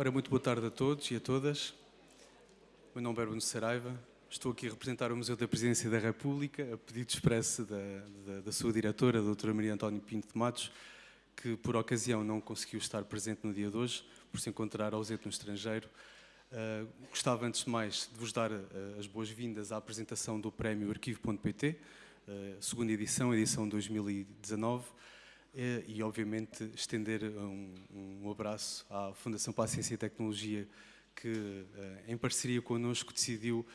Ora, muito boa tarde a todos e a todas. Meu nome é Bruno Saraiva. Estou aqui a representar o Museu da Presidência da República, a pedido expresso da, da, da sua diretora, a doutora Maria António Pinto de Matos, que por ocasião não conseguiu estar presente no dia de hoje, por se encontrar ausente no estrangeiro. Uh, gostava, antes de mais, de vos dar uh, as boas-vindas à apresentação do Prémio Arquivo.pt, uh, segunda edição, edição 2019, e, obviamente, estender um, um, abraço à Fundação para a Ciência e Tecnologia, que, em parceria connosco, decidiu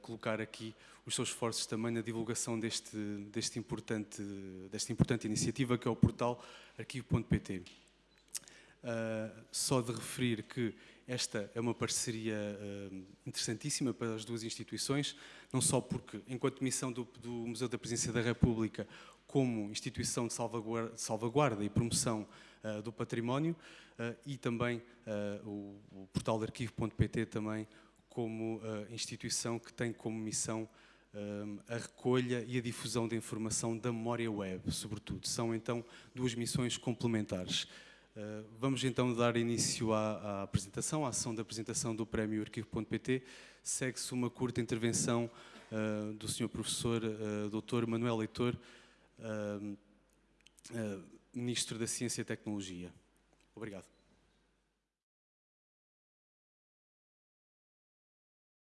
colocar aqui os seus esforços também na divulgação deste, deste importante, desta importante iniciativa, que é o portal arquivo.pt. só de referir que esta é uma parceria uh, interessantíssima para as duas instituições, não só porque, enquanto missão do, do Museu da Presidência da República, como instituição de salvaguarda, salvaguarda e promoção uh, do património, uh, e também o, o, portal de arquivo.pt também como instituição que tem como missão a recolha e a difusão da informação da memória web, sobretudo. São então duas missões complementares. Uh, vamos então dar início à, à, apresentação, à ação da apresentação do Prémio Arquivo.pt. Segue-se uma curta intervenção uh, do Sr. Professor uh, Dr. Manuel Leitor, Ministro da Ciência e Tecnologia. Obrigado.